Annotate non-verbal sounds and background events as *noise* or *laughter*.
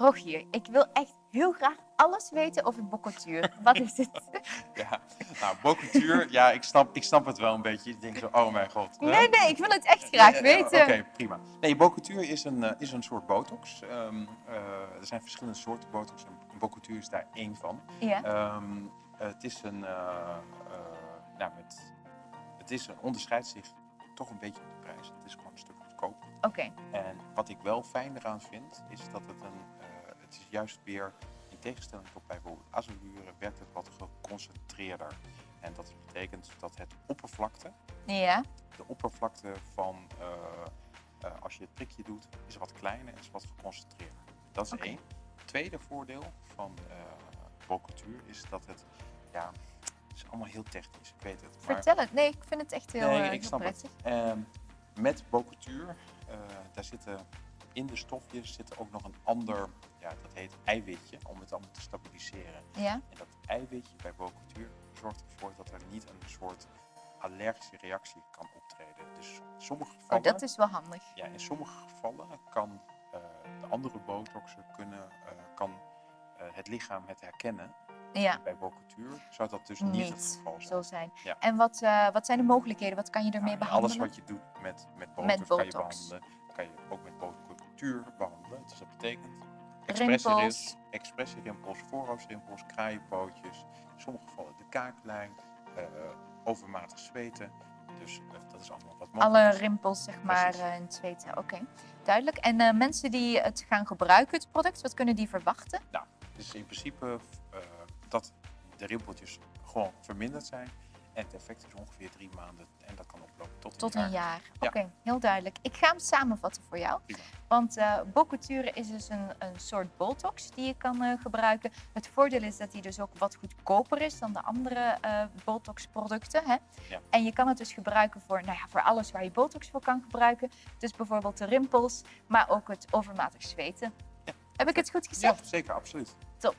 Rogier, ik wil echt heel graag alles weten over boccouture. Wat is het? *laughs* Ja, nou, ja, ik snap, ik snap het wel een beetje. Ik denk zo, oh mijn god. hè? Nee, nee, ik wil het echt graag weten. Oké, prima. Nee, boccouture is een, eh, is een soort botox. Ehm, eh, er zijn verschillende soorten botox en boccouture is daar één van. Ja, Ehm, het is een, eh, nou, met, het is een, onderscheidt zich toch een beetje op de prijs. Het is gewoon een stuk goedkoper. oké. En wat ik wel fijn eraan vind, is dat het een, het is juist weer, in tegenstelling tot bijvoorbeeld azolure, werkt het wat geconcentreerder. En dat betekent dat het oppervlakte, Ja, de oppervlakte van, eh, eh, als je het prikje doet, is wat kleiner en is wat geconcentreerder. Dat is één. Tweede voordeel van uh, is dat het, ja, het is allemaal heel technisch, ik weet het. maar- vertel het. Nee, ik vind het echt heel, Nee, ik heel snap het. prettig. Ehm, met eh, daar zitten in de stofjes zit ook nog een ander, ja, dat heet eiwitje, om het allemaal te stabiliseren. Ja, En dat eiwitje bij boccouture zorgt ervoor dat er niet een soort allergische reactie kan optreden. Dus in sommige oh, gevallen, dat is wel handig. ja, in sommige gevallen kan eh, de andere botoxen kunnen, eh, kan eh, het lichaam het herkennen. Ja, Bij boccouture zou dat dus niet, het geval zijn. zo zijn. Ja. En wat, wat zijn de mogelijkheden? Wat kan je ermee Ja, behandelen? Alles wat je doet met, met botox, Met kan je behandelen. Kan je ook met botocultuur behandelen. Dus dat betekent. Expressierimpels, expressierimpels, voorhoofdrimpels, kraaienpootjes. In sommige gevallen de kaaklijn, eh, overmatig zweten. Dus eh, dat is allemaal wat mogelijk Alle rimpels, zeg maar, en het zweten. Oké, duidelijk. En mensen die het gaan gebruiken, het product, wat kunnen die verwachten? Dus in principe dat de rimpeltjes gewoon verminderd zijn. En het effect is ongeveer drie maanden en dat kan oplopen tot een Tot jaar. een jaar. Ja. Oké, heel duidelijk. Ik ga hem samenvatten voor jou. Prima. Want boccouture is dus een, een soort botox die je kan eh, gebruiken. Het voordeel is dat hij dus ook wat goedkoper is dan de andere eh botox-producten. Hè? Ja. En je kan het dus gebruiken voor, nou ja, voor alles waar je botox voor kan gebruiken. Dus bijvoorbeeld de rimpels, maar ook het overmatig zweten. Ja. Heb ik het goed Ja, gezegd? zeker, absoluut. Top.